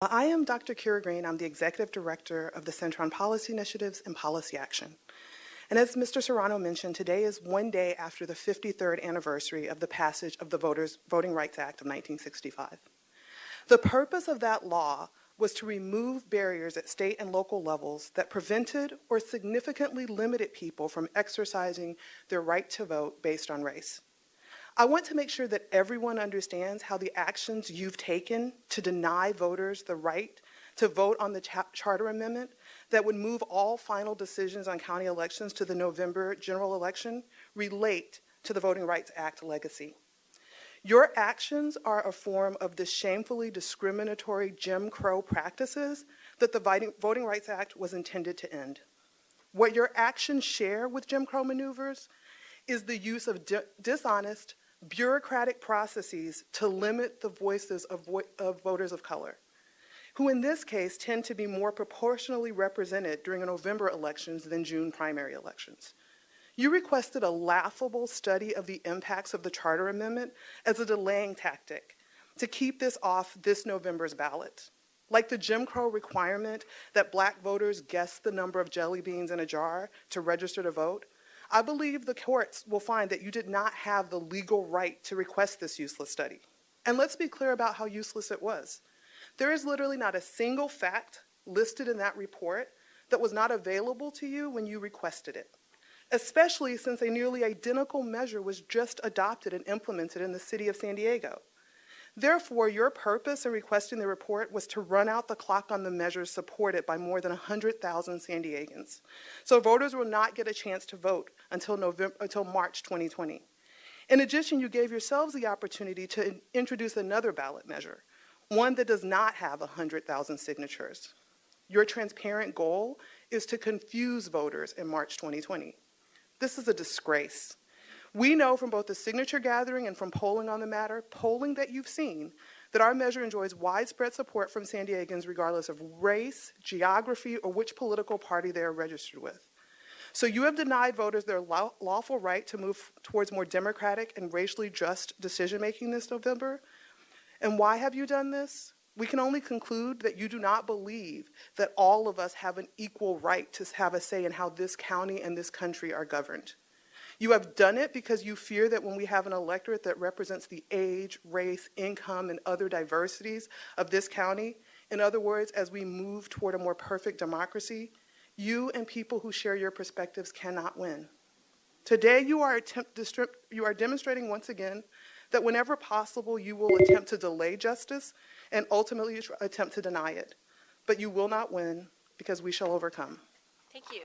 I am Dr. Kyra Greene. I'm the Executive Director of the Center on Policy Initiatives and Policy Action. And as Mr. Serrano mentioned, today is one day after the 53rd anniversary of the passage of the Voters, Voting Rights Act of 1965. The purpose of that law was to remove barriers at state and local levels that prevented or significantly limited people from exercising their right to vote based on race. I want to make sure that everyone understands how the actions you've taken to deny voters the right to vote on the charter amendment that would move all final decisions on county elections to the November general election relate to the Voting Rights Act legacy. Your actions are a form of the shamefully discriminatory Jim Crow practices that the Voting Rights Act was intended to end. What your actions share with Jim Crow maneuvers is the use of di dishonest, bureaucratic processes to limit the voices of, vo of, voters of color, who in this case tend to be more proportionally represented during November elections than June primary elections. You requested a laughable study of the impacts of the Charter Amendment as a delaying tactic to keep this off this November's ballot. Like the Jim Crow requirement that black voters guess the number of jelly beans in a jar to register to vote, I believe the courts will find that you did not have the legal right to request this useless study. And let's be clear about how useless it was. There is literally not a single fact listed in that report that was not available to you when you requested it, especially since a nearly identical measure was just adopted and implemented in the city of San Diego. Therefore, your purpose in requesting the report was to run out the clock on the measures supported by more than 100,000 San Diegans. So voters will not get a chance to vote until, November, until March 2020. In addition, you gave yourselves the opportunity to introduce another ballot measure, one that does not have 100,000 signatures. Your transparent goal is to confuse voters in March 2020. This is a disgrace. We know from both the signature gathering and from polling on the matter, polling that you've seen, that our measure enjoys widespread support from San Diegans regardless of race, geography, or which political party they are registered with. So you have denied voters their lawful right to move towards more democratic and racially just decision-making this November. And why have you done this? We can only conclude that you do not believe that all of us have an equal right to have a say in how this county and this country are governed. You have done it because you fear that when we have an electorate that represents the age, race, income, and other diversities of this county, in other words, as we move toward a more perfect democracy, you and people who share your perspectives cannot win. Today, you are, you are demonstrating once again that whenever possible, you will attempt to delay justice and ultimately attempt to deny it. But you will not win because we shall overcome. Thank you.